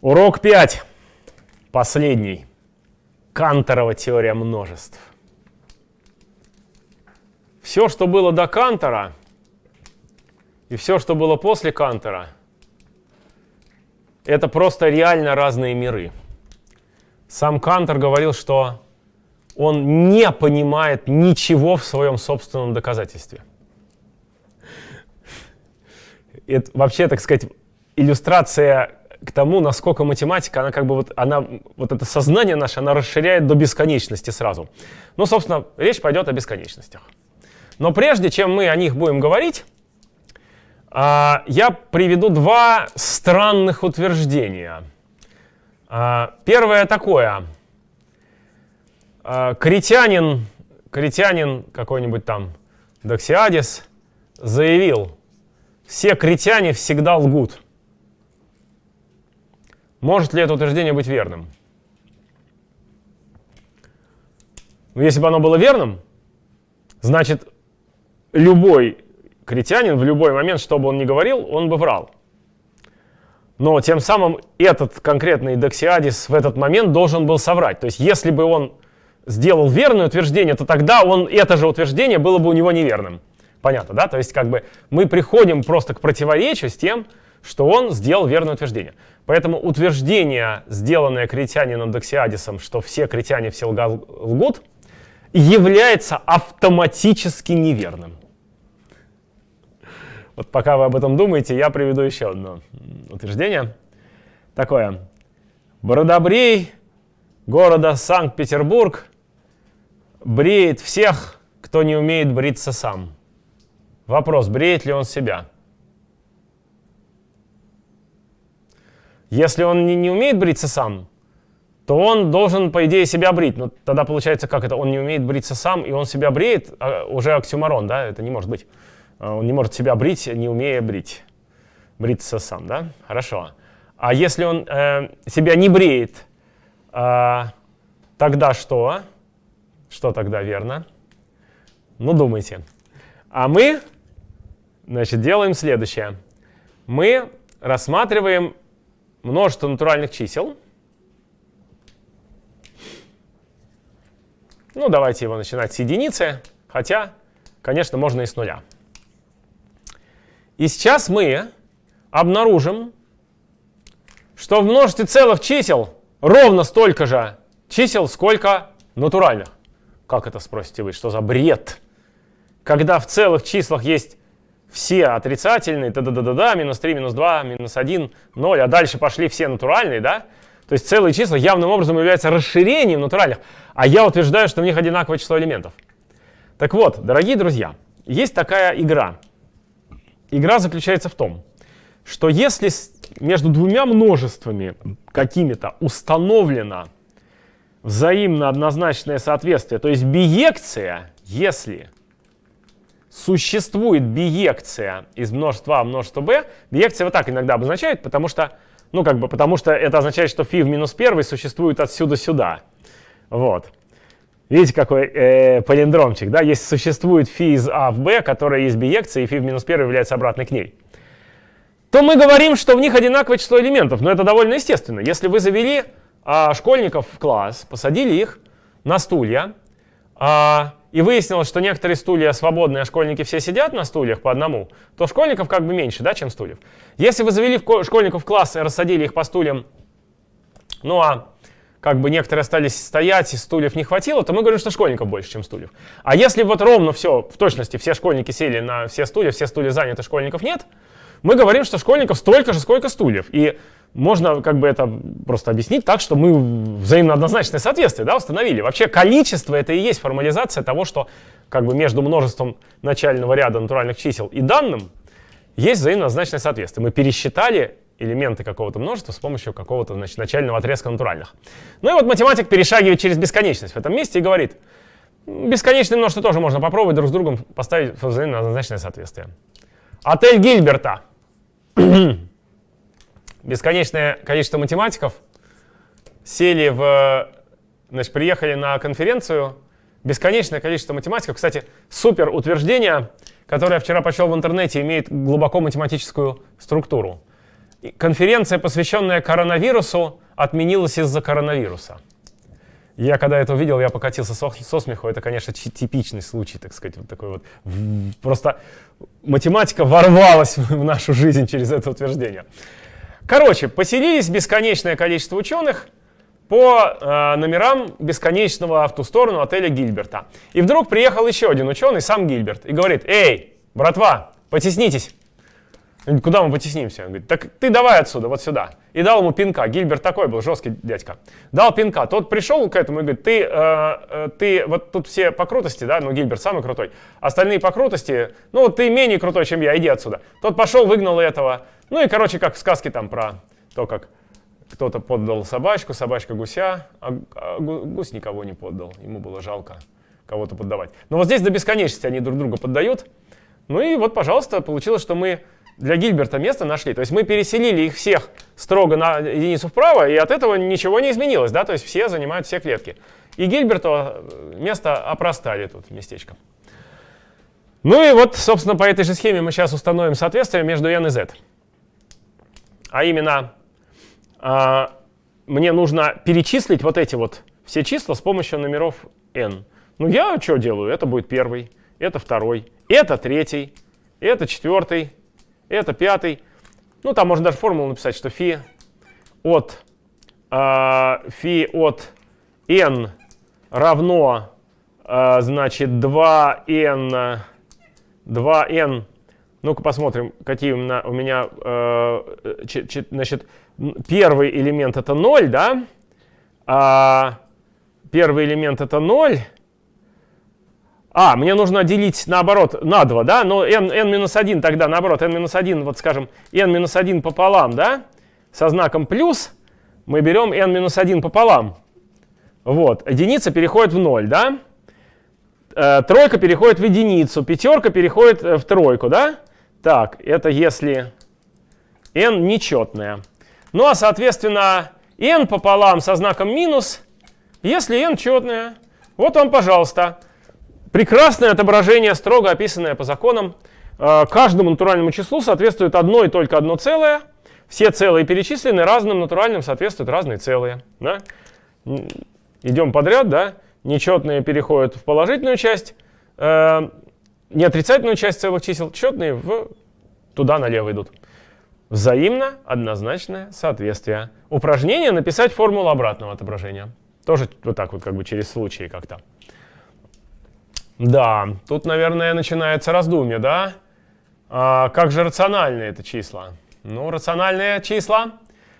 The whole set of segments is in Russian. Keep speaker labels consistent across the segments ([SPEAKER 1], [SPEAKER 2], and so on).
[SPEAKER 1] Урок 5. Последний. Канторова теория множеств. Все, что было до Кантора, и все, что было после Кантора, это просто реально разные миры. Сам Кантор говорил, что он не понимает ничего в своем собственном доказательстве. Это вообще, так сказать, иллюстрация к тому, насколько математика, она как бы вот, она, вот это сознание наше, она расширяет до бесконечности сразу. Ну, собственно, речь пойдет о бесконечностях. Но прежде чем мы о них будем говорить, а, я приведу два странных утверждения. А, первое такое. А, критянин, критянин какой-нибудь там, Доксиадис, заявил, все критяне всегда лгут. Может ли это утверждение быть верным? Ну, если бы оно было верным, значит, любой критянин в любой момент, что бы он ни говорил, он бы врал. Но тем самым этот конкретный Доксиадис в этот момент должен был соврать. То есть если бы он сделал верное утверждение, то тогда он, это же утверждение было бы у него неверным. Понятно, да? То есть как бы мы приходим просто к противоречию с тем, что он сделал верное утверждение. Поэтому утверждение, сделанное критянином Доксиадисом, что все критяне все лгут, является автоматически неверным. Вот пока вы об этом думаете, я приведу еще одно утверждение. Такое. Бородобрей города Санкт-Петербург бреет всех, кто не умеет бриться сам. Вопрос, бреет ли он себя? Если он не, не умеет бриться сам, то он должен, по идее, себя брить. Но тогда получается, как это? Он не умеет бриться сам, и он себя бреет, а уже оксюмарон, да? Это не может быть. А он не может себя брить, не умея брить. Бриться сам, да? Хорошо. А если он э, себя не бреет, э, тогда что? Что тогда верно? Ну, думайте. А мы, значит, делаем следующее. Мы рассматриваем множество натуральных чисел. Ну, давайте его начинать с единицы, хотя, конечно, можно и с нуля. И сейчас мы обнаружим, что в множестве целых чисел ровно столько же чисел, сколько натуральных. Как это, спросите вы, что за бред? Когда в целых числах есть все отрицательные, да-да-да-да, минус 3, минус 2, минус 1, 0, а дальше пошли все натуральные, да? То есть целые числа явным образом являются расширением натуральных, а я утверждаю, что в них одинаковое число элементов. Так вот, дорогие друзья, есть такая игра. Игра заключается в том, что если между двумя множествами какими-то установлено взаимно однозначное соответствие, то есть биекция, если существует биекция из множества А в множество b, биекция вот так иногда обозначают, потому что, ну, как бы, потому что это означает, что φ в минус первый существует отсюда сюда. Вот. Видите, какой э, палиндромчик, да? Есть, существует φ из А в b, которая есть биекция, и φ в минус первый является обратной к ней. То мы говорим, что в них одинаковое число элементов, но это довольно естественно. Если вы завели а, школьников в класс, посадили их на стулья, а, и выяснилось, что некоторые стулья свободные, а школьники все сидят на стульях по одному, то школьников как бы меньше, да, чем стульев. Если вы завели школьников в класс и рассадили их по стульям, ну а как бы некоторые остались стоять, и стульев не хватило, то мы говорим, что школьников больше, чем стульев. А если вот ровно все, в точности, все школьники сели на все стулья, все стулья заняты, школьников нет, мы говорим, что школьников столько же, сколько стульев. И можно как бы это просто объяснить так, что мы взаимно однозначное соответствие да, установили. Вообще количество это и есть формализация того, что как бы между множеством начального ряда натуральных чисел и данным есть взаимно однозначное соответствие. Мы пересчитали элементы какого-то множества с помощью какого-то начального отрезка натуральных. Ну и вот математик перешагивает через бесконечность в этом месте и говорит, бесконечное множество тоже можно попробовать друг с другом поставить взаимно однозначное соответствие. Отель Гильберта. Бесконечное количество математиков сели в, значит, приехали на конференцию. Бесконечное количество математиков. Кстати, супер утверждение, которое я вчера прочел в интернете, имеет глубоко математическую структуру. конференция, посвященная коронавирусу, отменилась из-за коронавируса. Я когда это увидел, я покатился со, со смеху. Это, конечно, типичный случай, так сказать, вот такой вот. Просто математика ворвалась в нашу жизнь через это утверждение. Короче, поселились бесконечное количество ученых по э, номерам бесконечного в ту сторону отеля Гильберта. И вдруг приехал еще один ученый, сам Гильберт, и говорит, «Эй, братва, потеснитесь!» Куда мы потеснимся? Он говорит, так ты давай отсюда, вот сюда. И дал ему пинка. Гильберт такой был, жесткий дядька. Дал пинка. Тот пришел к этому и говорит, ты, э, э, ты вот тут все по крутости, да, ну Гильберт самый крутой. Остальные по крутости, ну ты менее крутой, чем я, иди отсюда. Тот пошел, выгнал этого. Ну и, короче, как в сказке там про то, как кто-то поддал собачку, собачка гуся, а, а гусь никого не поддал. Ему было жалко кого-то поддавать. Но вот здесь до бесконечности они друг друга поддают. Ну и вот, пожалуйста, получилось, что мы для Гильберта место нашли. То есть мы переселили их всех строго на единицу вправо, и от этого ничего не изменилось, да, то есть все занимают все клетки. И Гильберту э, место опростали тут местечко. Ну и вот, собственно, по этой же схеме мы сейчас установим соответствие между n и z. А именно, а, мне нужно перечислить вот эти вот все числа с помощью номеров n. Ну я что делаю? Это будет первый, это второй, это третий, это четвертый, это пятый. Ну, там можно даже формулу написать, что фи от, э, фи от n равно, э, значит, 2n, 2n, ну-ка посмотрим, какие у меня, у меня э, ч, ч, значит, первый элемент это 0, да, а первый элемент это 0, а, мне нужно делить наоборот на 2, да? Но n, n-1 тогда наоборот, n-1, вот скажем, n-1 пополам, да? Со знаком плюс мы берем n-1 пополам. Вот, единица переходит в 0, да? Э, тройка переходит в единицу, пятерка переходит э, в тройку, да? Так, это если n нечетная. Ну а соответственно n пополам со знаком минус, если n четная. Вот вам, пожалуйста. Прекрасное отображение, строго описанное по законам. Э, каждому натуральному числу соответствует одно и только одно целое. Все целые перечислены, разным натуральным соответствуют разные целые. Да? Идем подряд, да? Нечетные переходят в положительную часть, э, неотрицательную часть целых чисел, четные в туда налево идут. Взаимно однозначное соответствие. Упражнение написать формулу обратного отображения. Тоже вот так вот как бы через случаи как-то. Да, тут, наверное, начинается раздумье, да? А как же рациональные это числа? Ну, рациональные числа,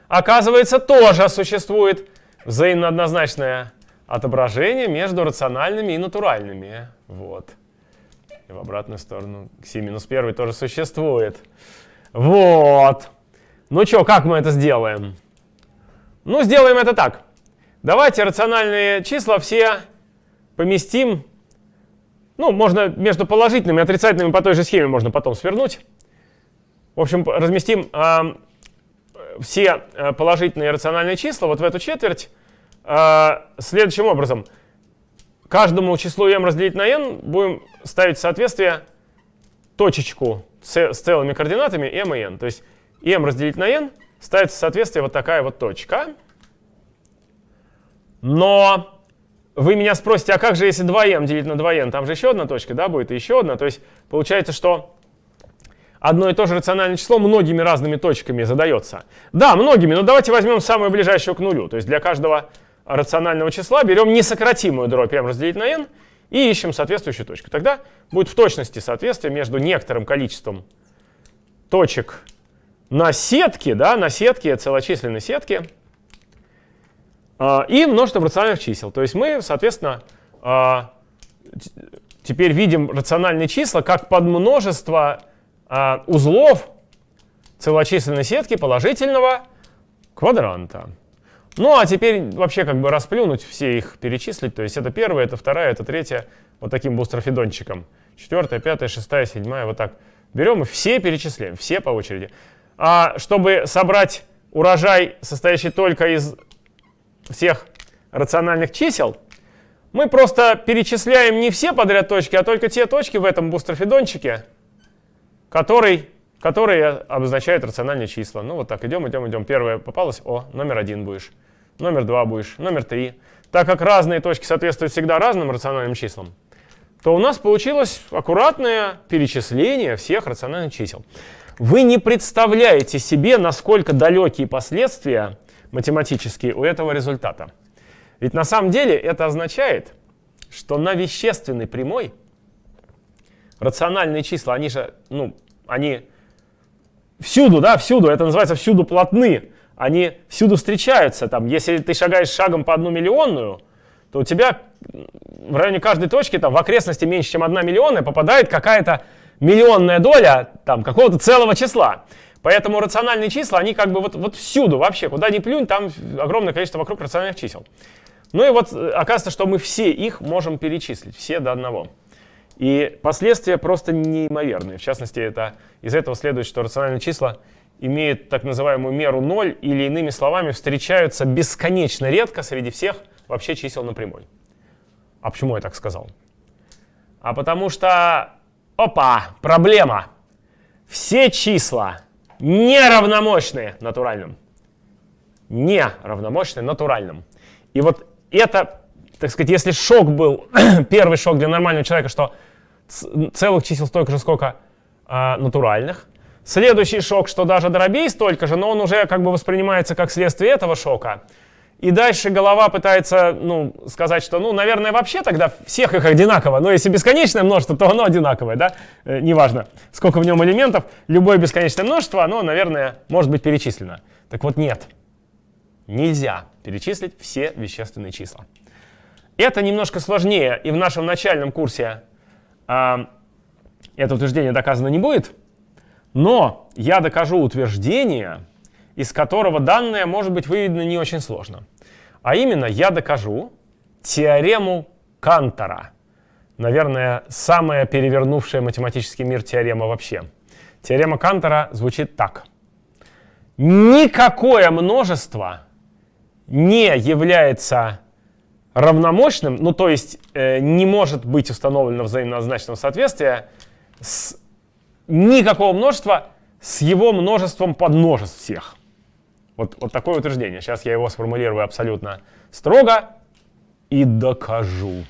[SPEAKER 1] оказывается, тоже существует взаимно однозначное отображение между рациональными и натуральными. Вот. И в обратную сторону кси минус первый тоже существует. Вот. Ну что, как мы это сделаем? Ну, сделаем это так. Давайте рациональные числа все поместим ну, можно между положительными и отрицательными по той же схеме можно потом свернуть. В общем, разместим э, все э, положительные рациональные числа вот в эту четверть э, следующим образом. Каждому числу m разделить на n будем ставить соответствие точечку с, с целыми координатами m и n. То есть m разделить на n ставится соответствие вот такая вот точка. Но вы меня спросите, а как же если 2m делить на 2n? Там же еще одна точка, да, будет, и еще одна. То есть получается, что одно и то же рациональное число многими разными точками задается. Да, многими, но давайте возьмем самое ближайшее к нулю. То есть для каждого рационального числа берем несократимую дробь m разделить на n и ищем соответствующую точку. Тогда будет в точности соответствие между некоторым количеством точек на сетке, да, на сетке, целочисленной сетке, и множество рациональных чисел. То есть мы, соответственно, а, теперь видим рациональные числа как подмножество а, узлов целочисленной сетки положительного квадранта. Ну а теперь вообще как бы расплюнуть, все их перечислить. То есть это первая, это вторая, это третья, вот таким бустрофидончиком. Четвертая, пятая, шестая, седьмая, вот так. Берем и все перечисляем, все по очереди. А чтобы собрать урожай, состоящий только из всех рациональных чисел, мы просто перечисляем не все подряд точки, а только те точки в этом бустрофидончике, который которые обозначают рациональные числа. Ну вот так, идем, идем, идем. Первое попалось, о, номер один будешь, номер два будешь, номер три. Так как разные точки соответствуют всегда разным рациональным числам, то у нас получилось аккуратное перечисление всех рациональных чисел. Вы не представляете себе, насколько далекие последствия математические у этого результата. Ведь на самом деле это означает, что на вещественной прямой рациональные числа, они же, ну, они всюду, да, всюду, это называется всюду плотны, они всюду встречаются. Там, если ты шагаешь шагом по одну миллионную, то у тебя в районе каждой точки, там, в окрестности меньше, чем одна миллионная, попадает какая-то миллионная доля там, какого-то целого числа. Поэтому рациональные числа, они как бы вот, вот всюду вообще, куда ни плюнь, там огромное количество вокруг рациональных чисел. Ну и вот э, оказывается, что мы все их можем перечислить, все до одного. И последствия просто неимоверные. В частности, это, из этого следует, что рациональные числа имеют так называемую меру 0, или иными словами, встречаются бесконечно редко среди всех вообще чисел на прямой. А почему я так сказал? А потому что, опа, проблема. Все числа неравномощные натуральным. Неравномощные натуральным. И вот это, так сказать, если шок был, первый шок для нормального человека, что целых чисел столько же, сколько э, натуральных. Следующий шок, что даже дробей столько же, но он уже как бы воспринимается как следствие этого шока. И дальше голова пытается ну, сказать, что, ну, наверное, вообще тогда всех их одинаково. Но если бесконечное множество, то оно одинаковое, да? Э, неважно, сколько в нем элементов. Любое бесконечное множество, оно, наверное, может быть перечислено. Так вот, нет. Нельзя перечислить все вещественные числа. Это немножко сложнее, и в нашем начальном курсе а, это утверждение доказано не будет, но я докажу утверждение, из которого данное может быть выведено не очень сложно. А именно, я докажу теорему Кантора. Наверное, самая перевернувшая математический мир теорема вообще. Теорема Кантора звучит так. Никакое множество не является равномощным, ну то есть э, не может быть установлено взаимоозначного соответствия с никакого множества с его множеством подмножеств всех. Вот, вот такое утверждение. Сейчас я его сформулирую абсолютно строго и докажу.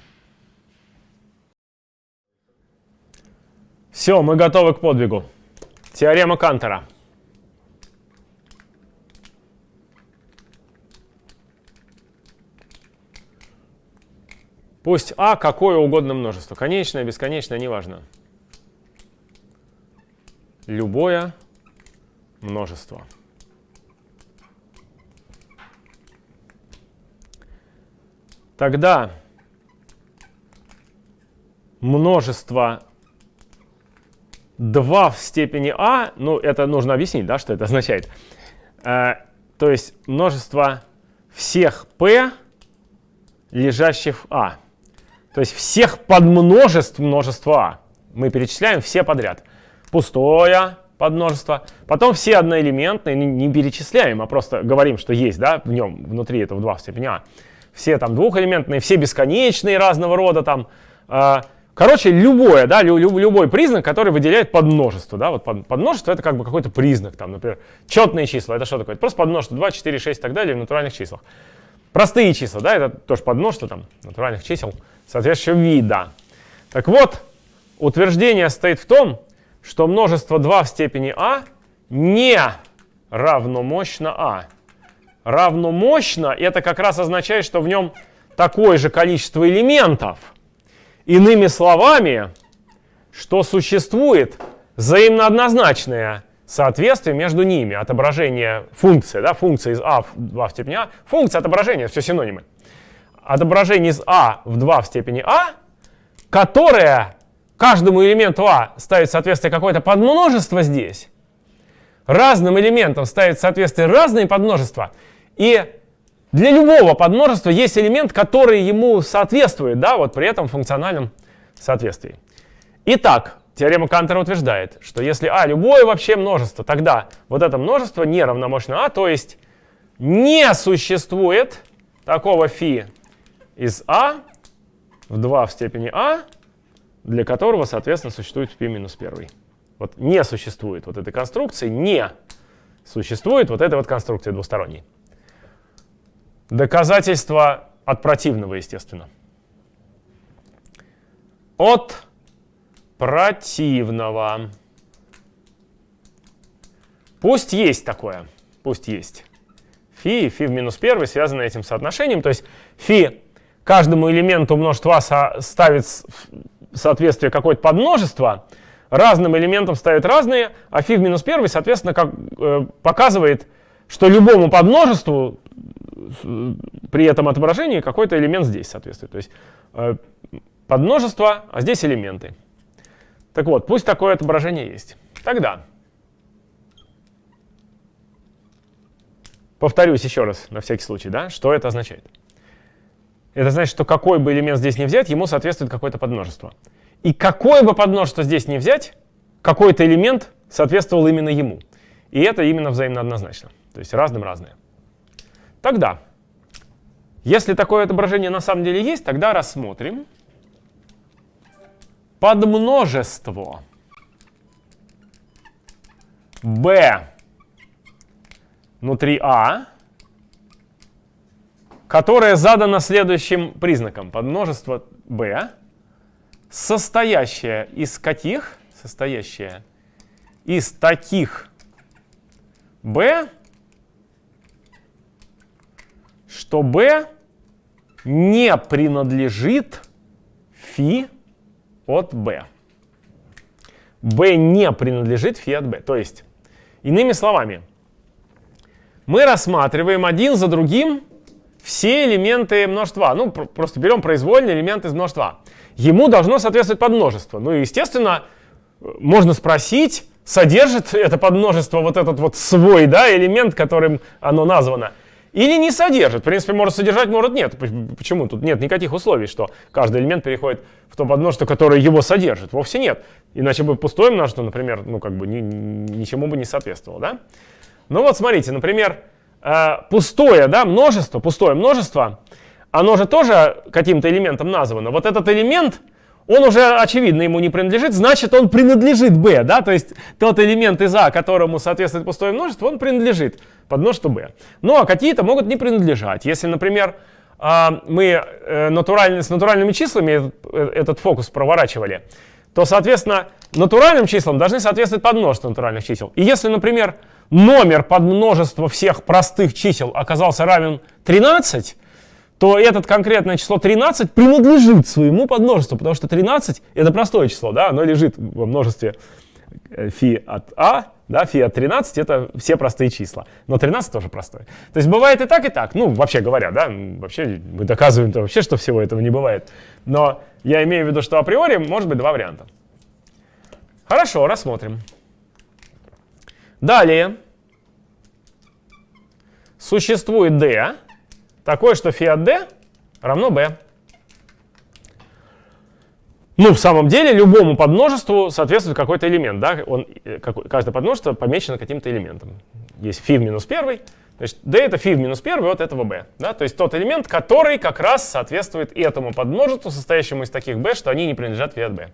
[SPEAKER 1] Все, мы готовы к подвигу. Теорема Кантера. Пусть А какое угодно множество. Конечное, бесконечное, неважно. Любое множество. Тогда множество 2 в степени А, ну это нужно объяснить, да, что это означает. Э, то есть множество всех P, лежащих в А. То есть всех подмножеств множества А. Мы перечисляем все подряд. Пустое подмножество. Потом все одноэлементные, не перечисляем, а просто говорим, что есть да, в нем, внутри этого 2 в степени А. Все там двухэлементные, все бесконечные разного рода там. Э, короче, любое, да, лю, лю, любой признак, который выделяет подмножество. Да, вот под, подмножество это как бы какой-то признак. Там, например, четные числа, это что такое? Это просто подмножество 2, 4, 6 и так далее в натуральных числах. Простые числа, да, это тоже подмножество там, натуральных чисел соответствующего вида. Так вот, утверждение стоит в том, что множество 2 в степени а не равно мощно а. Равно мощно это как раз означает, что в нем такое же количество элементов. Иными словами, что существует взаимно однозначное соответствие между ними, отображение функции, да, функция из а в 2 в степени а, функция отображения, все синонимы. Отображение из а в 2 в степени а, которое каждому элементу а ставит соответствие какое-то подмножество здесь, разным элементам ставит соответствие разные подмножества, и для любого подмножества есть элемент, который ему соответствует, да, вот при этом функциональном соответствии. Итак, Теорема Кантера утверждает, что если А любое вообще множество, тогда вот это множество не равномощно А, то есть не существует такого фи из А в 2 в степени А, для которого, соответственно, существует φ минус 1. Вот не существует вот этой конструкции, не существует вот этой вот конструкции двусторонней. Доказательство от противного, естественно. От противного. Пусть есть такое, пусть есть. Фи фи в минус первый связаны этим соотношением. То есть фи каждому элементу множества ставит соответствие какое-то подмножество, разным элементам ставит разные, а фи в минус первый, соответственно, как, э, показывает, что любому подмножеству при этом отображении какой-то элемент здесь соответствует. То есть э, подмножество, а здесь элементы. Так вот, пусть такое отображение есть. Тогда, повторюсь еще раз, на всякий случай, да, что это означает. Это значит, что какой бы элемент здесь не взять, ему соответствует какое-то подмножество. И какое бы подмножество здесь не взять, какой-то элемент соответствовал именно ему. И это именно взаимно однозначно. То есть разным разное. Тогда, если такое отображение на самом деле есть, тогда рассмотрим подмножество b внутри А, которое задано следующим признаком. Подмножество b, состоящее из каких? Состоящее из таких b, что b не принадлежит φ от b. b не принадлежит φ от b. То есть, иными словами, мы рассматриваем один за другим все элементы множества. Ну, просто берем произвольный элемент из множества. Ему должно соответствовать подмножество. Ну и, естественно, можно спросить, содержит это подмножество вот этот вот свой да, элемент, которым оно названо. Или не содержит. В принципе, может содержать, может нет. Почему? Тут нет никаких условий, что каждый элемент переходит в то подмножество, которое его содержит. Вовсе нет. Иначе бы пустое множество, например, ну как бы ни, ничему бы не соответствовало. Да? Ну вот смотрите, например, э, пустое да, множество, пустое множество, оно же тоже каким-то элементом названо. Вот этот элемент, он уже, очевидно, ему не принадлежит, значит, он принадлежит b, да, то есть тот элемент из а, которому соответствует пустое множество, он принадлежит под множество b. Ну, а какие-то могут не принадлежать. Если, например, а, мы э, натуральный, с натуральными числами э, этот фокус проворачивали, то, соответственно, натуральным числам должны соответствовать подмножество натуральных чисел. И если, например, номер подмножества всех простых чисел оказался равен 13, то этот конкретное число 13 принадлежит своему подмножеству, потому что 13 — это простое число, да, оно лежит во множестве э, фи от а, да, фи от 13 — это все простые числа, но 13 тоже простое. То есть бывает и так, и так, ну, вообще говоря, да, вообще мы доказываем -то вообще, что всего этого не бывает, но я имею в виду, что априори может быть два варианта. Хорошо, рассмотрим. Далее существует d, такое, что фиат d равно b. Ну, в самом деле, любому подмножеству соответствует какой-то элемент. Да? Он, э, каждое подмножество помечено каким-то элементом. Есть φ в минус первый, значит, d это φ в минус первый от этого b. Да? То есть тот элемент, который как раз соответствует этому подмножеству, состоящему из таких b, что они не принадлежат фи от b.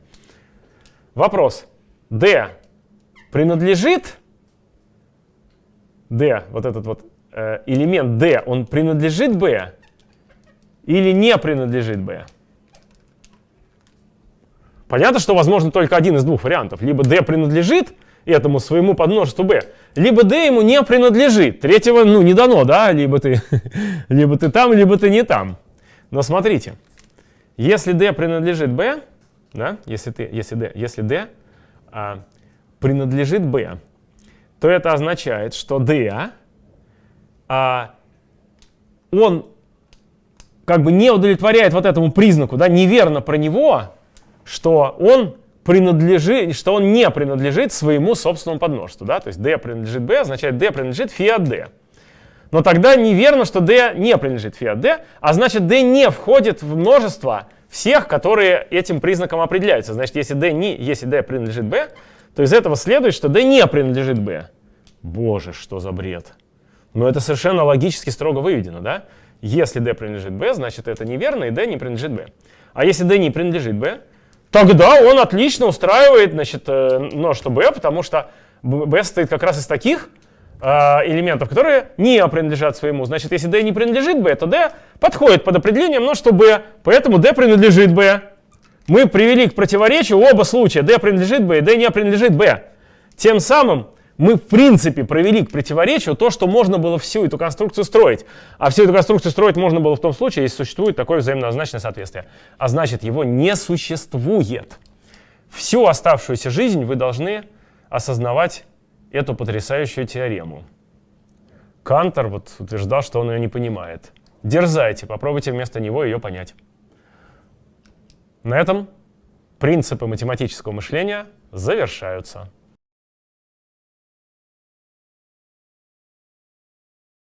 [SPEAKER 1] Вопрос. d принадлежит d, вот этот вот элемент d, он принадлежит b или не принадлежит b? Понятно, что возможно только один из двух вариантов. Либо d принадлежит этому своему подмножеству b, либо d ему не принадлежит. Третьего ну, не дано, да? Либо ты, либо ты там, либо ты не там. Но смотрите, если d принадлежит b, да, если, ты, если d, если d а, принадлежит b, то это означает, что d а, он как бы не удовлетворяет вот этому признаку, да, неверно про него, что он принадлежит, что он не принадлежит своему собственному подмножеству, да, то есть d принадлежит b означает d принадлежит φ от d. Но тогда неверно, что d не принадлежит φ от d, а значит d не входит в множество всех, которые этим признаком определяются. Значит, если d, не, если d принадлежит b, то из этого следует, что d не принадлежит b. Боже, что за бред. Но это совершенно логически строго выведено, да? Если d принадлежит b, значит это неверно, и d не принадлежит b. А если d не принадлежит b, тогда он отлично устраивает значит, э, множество b, потому что b состоит как раз из таких э, элементов, которые не принадлежат своему. Значит, если d не принадлежит b, то d подходит под определение множества b, поэтому d принадлежит b. Мы привели к противоречию оба случая. d принадлежит b и d не принадлежит b. Тем самым мы, в принципе, провели к противоречию то, что можно было всю эту конструкцию строить. А всю эту конструкцию строить можно было в том случае, если существует такое взаимоозначное соответствие. А значит, его не существует. Всю оставшуюся жизнь вы должны осознавать эту потрясающую теорему. Кантор вот утверждал, что он ее не понимает. Дерзайте, попробуйте вместо него ее понять. На этом принципы математического мышления завершаются.